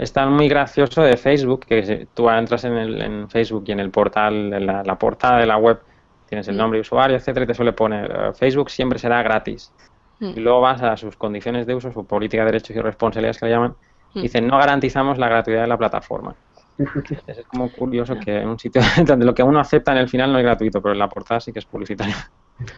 está muy gracioso de Facebook, que tú entras en, el, en Facebook y en el portal, en la, portada de la web, tienes el mm. nombre de usuario, etcétera, y te suele poner eh, Facebook siempre será gratis. Mm. Y luego vas a sus condiciones de uso, su política de derechos y responsabilidades que le llaman, y dicen no garantizamos la gratuidad de la plataforma. Es como curioso que en un sitio donde lo que uno acepta en el final no es gratuito, pero en la portada sí que es publicitario.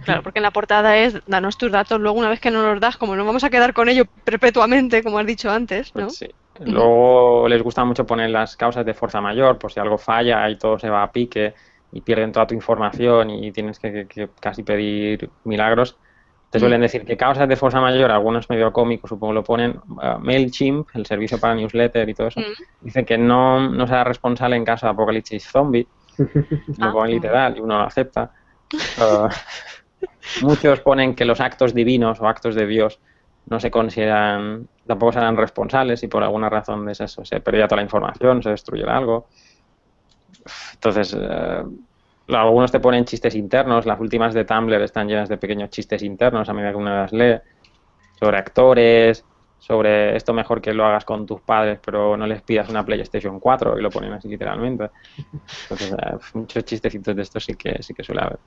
Claro, porque en la portada es danos tus datos, luego una vez que no los das, como no vamos a quedar con ellos perpetuamente, como has dicho antes, ¿no? Pues sí. Luego les gusta mucho poner las causas de fuerza mayor, por si algo falla y todo se va a pique y pierden toda tu información y tienes que casi pedir milagros. Te suelen decir que causas de fuerza mayor, algunos medio cómicos supongo lo ponen, uh, MailChimp, el servicio para newsletter y todo eso, mm. dice que no, no será responsable en caso de apocalipsis zombie, lo ah. ponen literal y uno lo acepta. Uh, muchos ponen que los actos divinos o actos de Dios no se consideran, tampoco serán responsables y por alguna razón de eso se perdía toda la información, se destruye algo. Entonces, uh, algunos te ponen chistes internos, las últimas de Tumblr están llenas de pequeños chistes internos a medida que uno las lee, sobre actores, sobre esto mejor que lo hagas con tus padres, pero no les pidas una PlayStation 4, y lo ponen así literalmente. Entonces, eh, muchos chistecitos de estos sí que, sí que suele haber.